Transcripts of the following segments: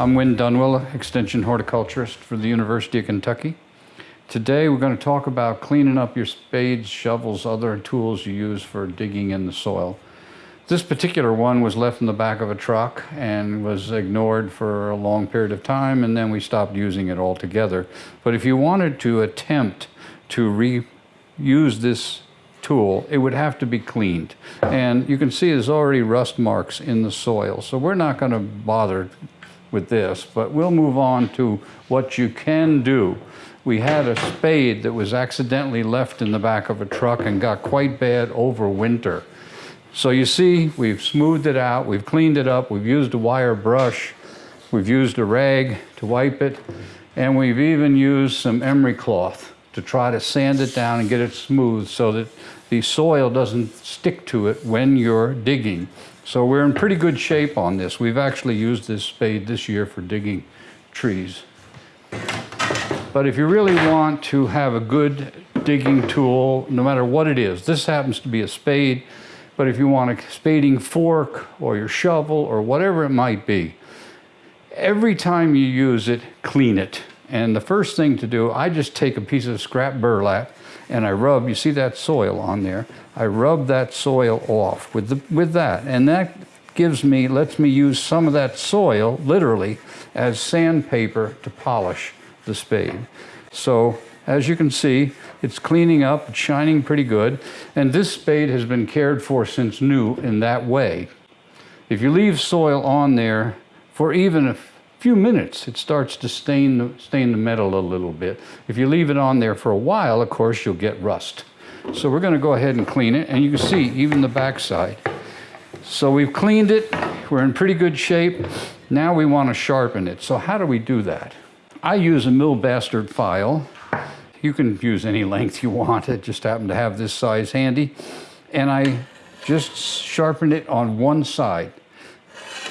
I'm Win Dunwell, Extension Horticulturist for the University of Kentucky. Today we're going to talk about cleaning up your spades, shovels, other tools you use for digging in the soil. This particular one was left in the back of a truck and was ignored for a long period of time and then we stopped using it altogether. But if you wanted to attempt to reuse this tool, it would have to be cleaned. And you can see there's already rust marks in the soil. So we're not going to bother with this, but we'll move on to what you can do. We had a spade that was accidentally left in the back of a truck and got quite bad over winter. So you see, we've smoothed it out, we've cleaned it up, we've used a wire brush, we've used a rag to wipe it, and we've even used some emery cloth to try to sand it down and get it smooth so that the soil doesn't stick to it when you're digging. So we're in pretty good shape on this. We've actually used this spade this year for digging trees. But if you really want to have a good digging tool, no matter what it is, this happens to be a spade, but if you want a spading fork or your shovel or whatever it might be, every time you use it, clean it. And the first thing to do, I just take a piece of scrap burlap and I rub, you see that soil on there, I rub that soil off with, the, with that. And that gives me, lets me use some of that soil, literally, as sandpaper to polish the spade. So as you can see, it's cleaning up, it's shining pretty good. And this spade has been cared for since new in that way. If you leave soil on there for even a few minutes, it starts to stain the, stain the metal a little bit. If you leave it on there for a while, of course, you'll get rust. So we're going to go ahead and clean it, and you can see even the backside. So we've cleaned it, we're in pretty good shape. Now we want to sharpen it. So how do we do that? I use a mill bastard file. You can use any length you want. It just happened to have this size handy. And I just sharpen it on one side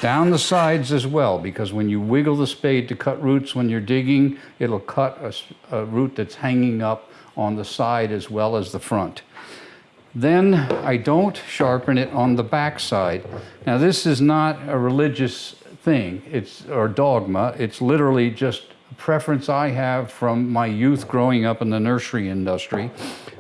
down the sides as well because when you wiggle the spade to cut roots when you're digging it'll cut a, a, root that's hanging up on the side as well as the front. Then I don't sharpen it on the back side. Now this is not a religious thing. It's or dogma. It's literally just a preference I have from my youth growing up in the nursery industry.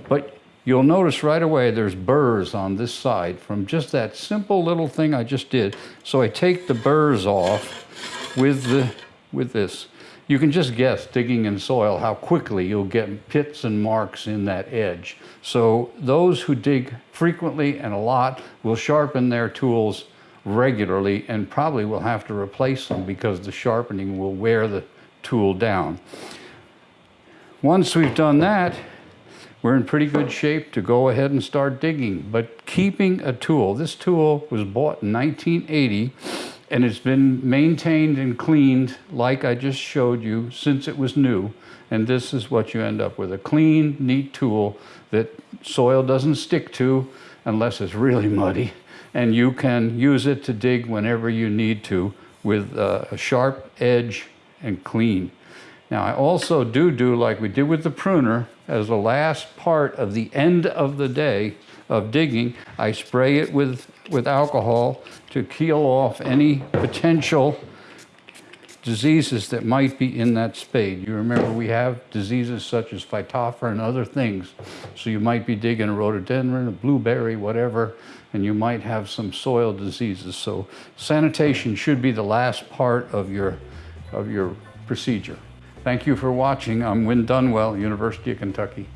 But You'll notice right away there's burrs on this side from just that simple little thing I just did. So I take the burrs off with, the, with this. You can just guess, digging in soil, how quickly you'll get pits and marks in that edge. So those who dig frequently and a lot will sharpen their tools regularly and probably will have to replace them because the sharpening will wear the tool down. Once we've done that, we're in pretty good shape to go ahead and start digging. But keeping a tool, this tool was bought in 1980 and it's been maintained and cleaned like I just showed you since it was new. And this is what you end up with, a clean, neat tool that soil doesn't stick to unless it's really muddy. And you can use it to dig whenever you need to with uh, a sharp edge and clean. Now I also do do like we did with the pruner, as the last part of the end of the day of digging, I spray it with, with alcohol to kill off any potential diseases that might be in that spade. You remember we have diseases such as phytophthora and other things. So you might be digging a rhododendron, a blueberry, whatever, and you might have some soil diseases. So sanitation should be the last part of your, of your procedure. Thank you for watching. I'm Win Dunwell, University of Kentucky.